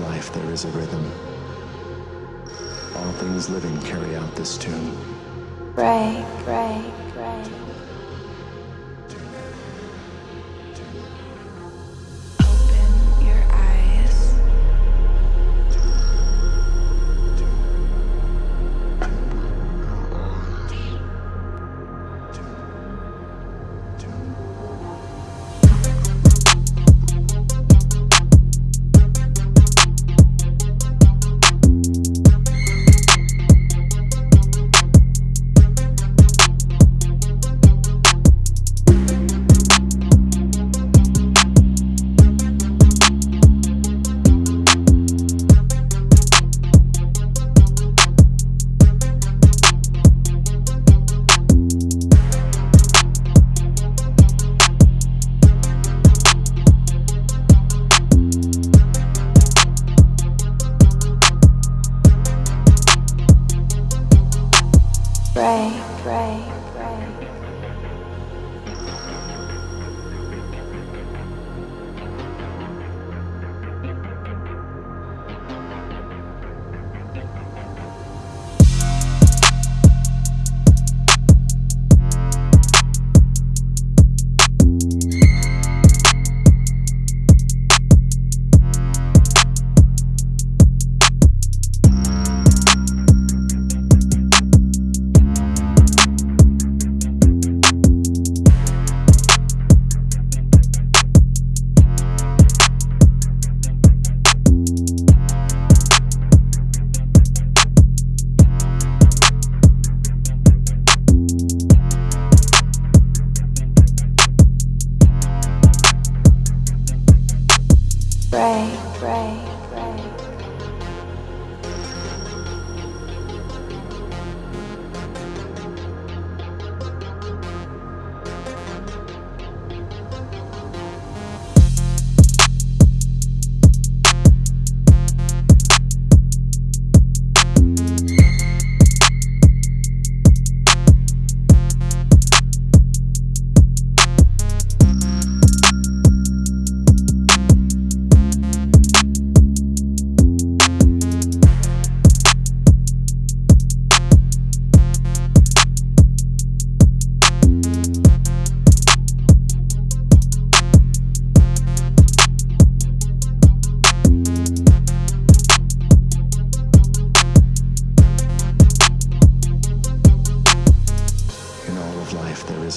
life there is a rhythm. All things living carry out this tune. Break, break, Break, break, Break, break,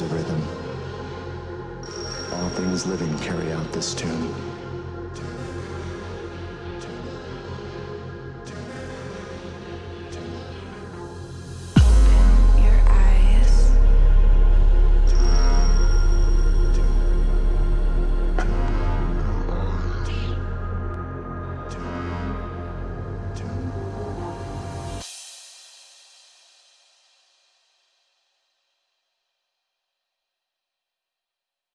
is a rhythm. All things living carry out this tune.